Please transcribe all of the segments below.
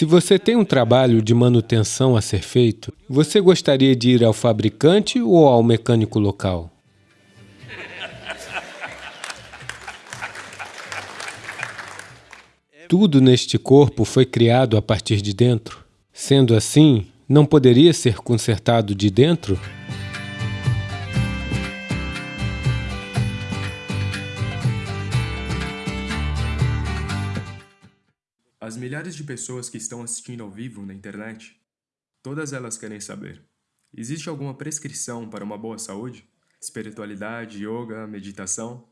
Se você tem um trabalho de manutenção a ser feito, você gostaria de ir ao fabricante ou ao mecânico local? Tudo neste corpo foi criado a partir de dentro. Sendo assim, não poderia ser consertado de dentro? As milhares de pessoas que estão assistindo ao vivo na internet, todas elas querem saber: existe alguma prescrição para uma boa saúde? Espiritualidade, yoga, meditação?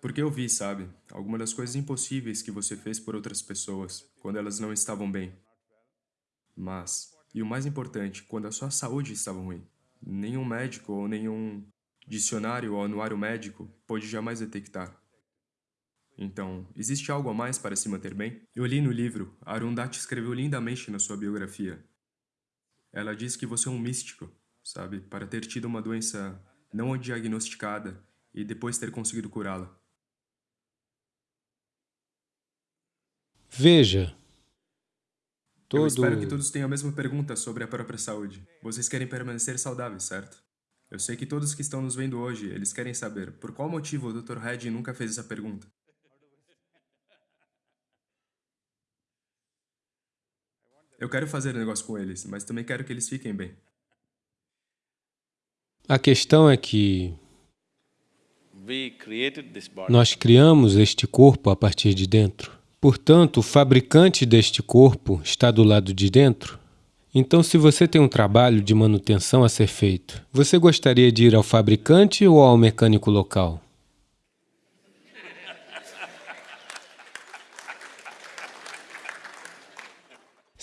Porque eu vi, sabe, algumas das coisas impossíveis que você fez por outras pessoas, quando elas não estavam bem. Mas, e o mais importante, quando a sua saúde estava ruim. Nenhum médico ou nenhum dicionário ou anuário médico pôde jamais detectar. Então, existe algo a mais para se manter bem? Eu li no livro, Arundhati escreveu lindamente na sua biografia. Ela diz que você é um místico, sabe, para ter tido uma doença não diagnosticada e depois ter conseguido curá-la. Veja, todo... Eu espero que todos tenham a mesma pergunta sobre a própria saúde. Vocês querem permanecer saudáveis, certo? Eu sei que todos que estão nos vendo hoje, eles querem saber por qual motivo o Dr. Red nunca fez essa pergunta. Eu quero fazer negócio com eles, mas também quero que eles fiquem bem. A questão é que nós criamos este corpo a partir de dentro. Portanto, o fabricante deste corpo está do lado de dentro. Então, se você tem um trabalho de manutenção a ser feito, você gostaria de ir ao fabricante ou ao mecânico local?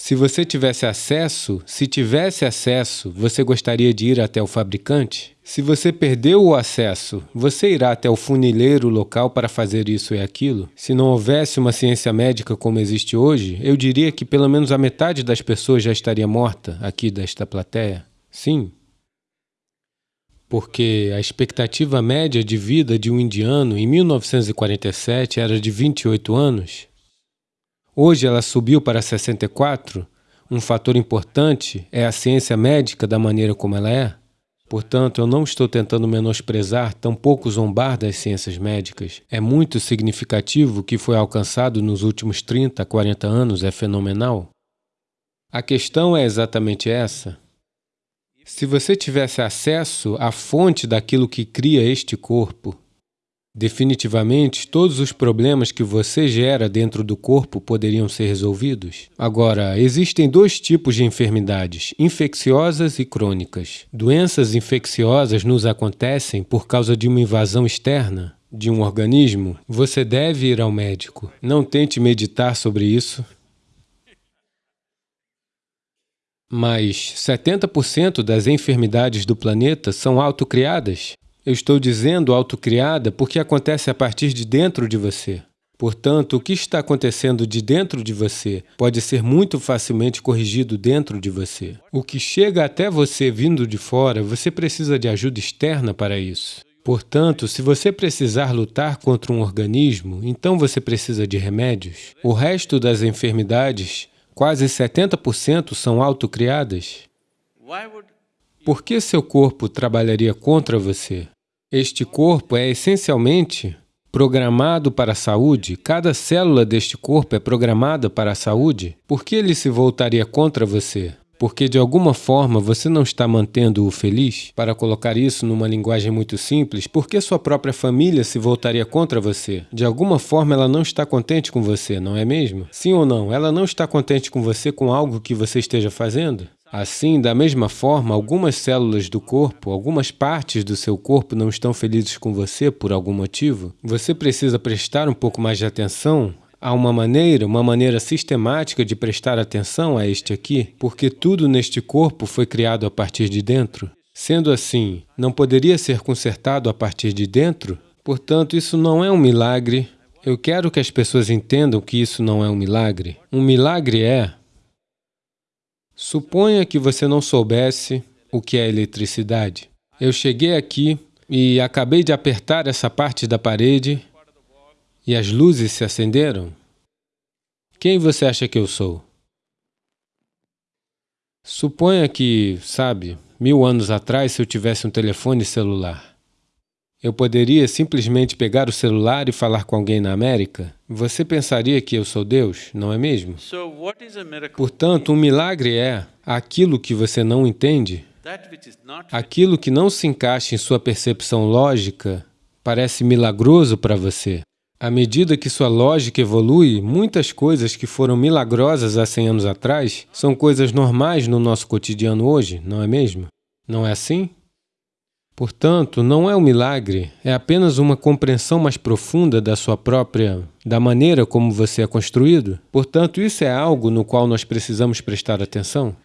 Se você tivesse acesso, se tivesse acesso, você gostaria de ir até o fabricante? Se você perdeu o acesso, você irá até o funileiro local para fazer isso e aquilo? Se não houvesse uma ciência médica como existe hoje, eu diria que pelo menos a metade das pessoas já estaria morta aqui desta plateia. Sim. Porque a expectativa média de vida de um indiano em 1947 era de 28 anos Hoje ela subiu para 64. Um fator importante é a ciência médica da maneira como ela é. Portanto, eu não estou tentando menosprezar, tampouco zombar das ciências médicas. É muito significativo o que foi alcançado nos últimos 30, 40 anos, é fenomenal. A questão é exatamente essa. Se você tivesse acesso à fonte daquilo que cria este corpo, Definitivamente, todos os problemas que você gera dentro do corpo poderiam ser resolvidos. Agora, existem dois tipos de enfermidades, infecciosas e crônicas. Doenças infecciosas nos acontecem por causa de uma invasão externa de um organismo. Você deve ir ao médico. Não tente meditar sobre isso. Mas 70% das enfermidades do planeta são autocriadas. Eu estou dizendo autocriada porque acontece a partir de dentro de você. Portanto, o que está acontecendo de dentro de você pode ser muito facilmente corrigido dentro de você. O que chega até você vindo de fora, você precisa de ajuda externa para isso. Portanto, se você precisar lutar contra um organismo, então você precisa de remédios. O resto das enfermidades, quase 70% são autocriadas. Por que seu corpo trabalharia contra você? Este corpo é essencialmente programado para a saúde, cada célula deste corpo é programada para a saúde, por que ele se voltaria contra você? Porque de alguma forma você não está mantendo-o feliz? Para colocar isso numa linguagem muito simples, por que sua própria família se voltaria contra você? De alguma forma ela não está contente com você, não é mesmo? Sim ou não? Ela não está contente com você com algo que você esteja fazendo? Assim, da mesma forma, algumas células do corpo, algumas partes do seu corpo não estão felizes com você por algum motivo. Você precisa prestar um pouco mais de atenção Há uma maneira, uma maneira sistemática de prestar atenção a este aqui, porque tudo neste corpo foi criado a partir de dentro. Sendo assim, não poderia ser consertado a partir de dentro? Portanto, isso não é um milagre. Eu quero que as pessoas entendam que isso não é um milagre. Um milagre é Suponha que você não soubesse o que é eletricidade. Eu cheguei aqui e acabei de apertar essa parte da parede e as luzes se acenderam. Quem você acha que eu sou? Suponha que, sabe, mil anos atrás, se eu tivesse um telefone celular, eu poderia simplesmente pegar o celular e falar com alguém na América? Você pensaria que eu sou Deus, não é mesmo? Portanto, um milagre é aquilo que você não entende, aquilo que não se encaixa em sua percepção lógica, parece milagroso para você. À medida que sua lógica evolui, muitas coisas que foram milagrosas há 100 anos atrás são coisas normais no nosso cotidiano hoje, não é mesmo? Não é assim? Portanto, não é um milagre, é apenas uma compreensão mais profunda da sua própria, da maneira como você é construído. Portanto, isso é algo no qual nós precisamos prestar atenção.